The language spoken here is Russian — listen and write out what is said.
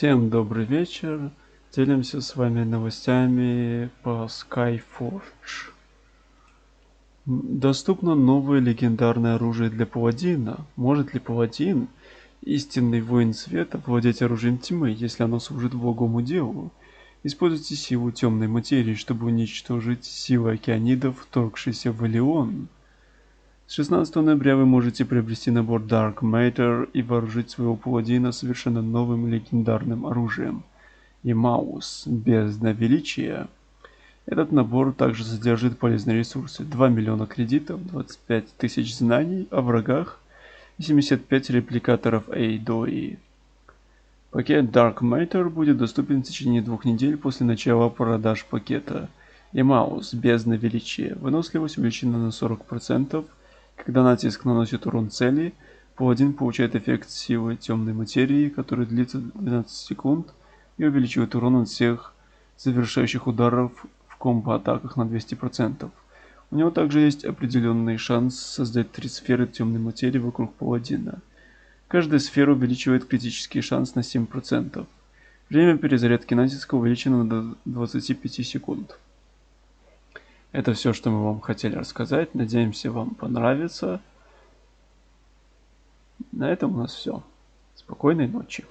Всем добрый вечер. Делимся с вами новостями по Skyforge. Доступно новое легендарное оружие для паладина. Может ли паладин, истинный воин света, владеть оружием тьмы, если оно служит благому делу? Используйте силу темной материи, чтобы уничтожить силы океанидов, вторгшиеся в Элеон. С 16 ноября вы можете приобрести набор Dark Matter и вооружить своего паладина совершенно новым легендарным оружием. Имаус, бездна величия. Этот набор также содержит полезные ресурсы. 2 миллиона кредитов, 25 тысяч знаний о врагах и 75 репликаторов Эйдои. Пакет Dark Matter будет доступен в течение двух недель после начала продаж пакета. Имаус, бездна величия. Выносливость увеличена на 40%, когда натиск наносит урон цели, паладин получает эффект силы темной материи, который длится 12 секунд и увеличивает урон от всех завершающих ударов в комбо-атаках на 200%. У него также есть определенный шанс создать три сферы темной материи вокруг паладина. Каждая сфера увеличивает критический шанс на 7%. Время перезарядки натиска увеличено до 25 секунд. Это все, что мы вам хотели рассказать. Надеемся, вам понравится. На этом у нас все. Спокойной ночи.